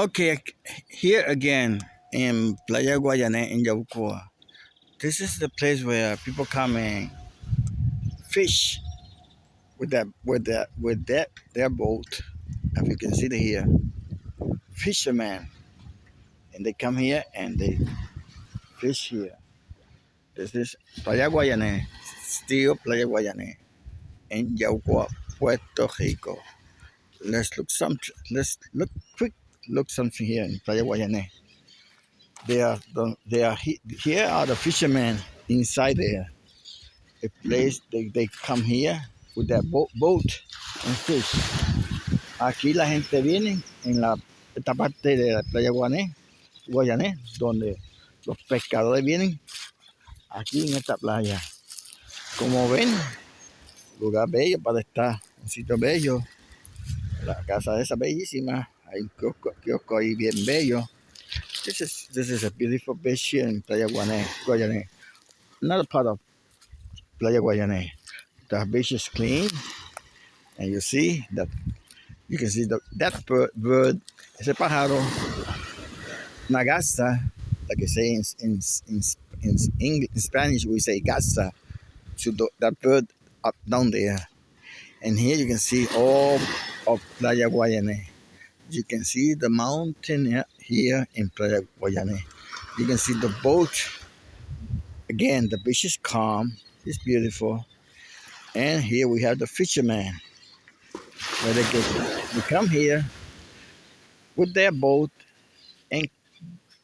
Okay, here again in Playa Guayané in Yabucoa. This is the place where people come and fish with that with that with that their boat. As you can see here, fishermen, and they come here and they fish here. This is Playa Guayané, still Playa Guayané in Yabucoa, Puerto Rico. Let's look some. Let's look quick look something here in Playa Guayané. They are, they are here are the fishermen inside there. A place they, they come here with their boat, boat and fish. Aquí la gente viene en la esta parte de la playa Guayané, Guayané, donde los pescadores vienen aquí en esta playa. Como ven, lugar bello para estar, un sitio bello. La casa esa bellísima. Hay un kiosco, kiosco ahí bien bello. This is this is a beautiful beach here in Playa Guayané, Guayané. Another part of Playa Guayané. The beach is clean, and you see that you can see the, that bird, bird ese pájaro, nagasa, like I say in in in, in, English, in Spanish we say gasa, to the, that bird up down there. And here you can see all of Playa Guayané. You can see the mountain here in Playa Guayané. You can see the boat. Again, the beach is calm. It's beautiful. And here we have the fishermen. Where they get they come here with their boat and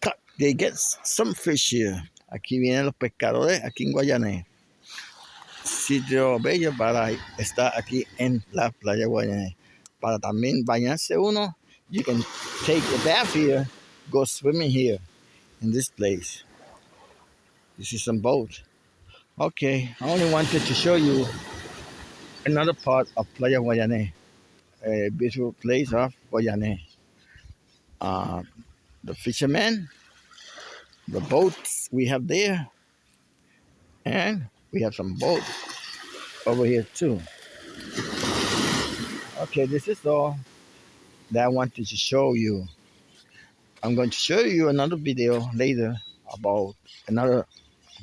cut. They get some fish here. Aquí vienen los pescadores, aquí en Guayané. Sitio bello para estar aquí en la playa Guayané. Para también bañarse uno you can take a bath here, go swimming here in this place. You see some boat. Okay, I only wanted to show you another part of Playa Guayané, a beautiful place of Guayané. Uh, the fishermen, the boats we have there, and we have some boats over here too. Okay, this is all that I wanted to show you. I'm going to show you another video later about another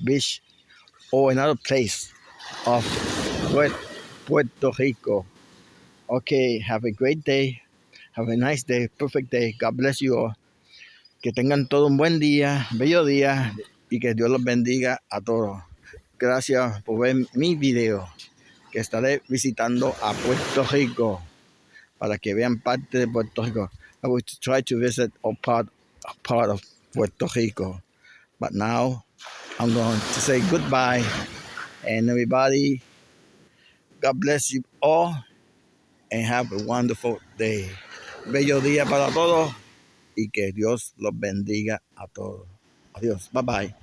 beach or another place of Puerto Rico. Okay, have a great day. Have a nice day, perfect day. God bless you all. Que tengan todo un buen día, bello día y que Dios los bendiga a todos. Gracias por ver mi video que estaré visitando a Puerto Rico. Para que vean parte de Puerto Rico. I will try to visit all part, part of Puerto Rico. But now I'm going to say goodbye. And everybody, God bless you all and have a wonderful day. Bello día para todos y que Dios los bendiga a todos. Adiós. Bye bye.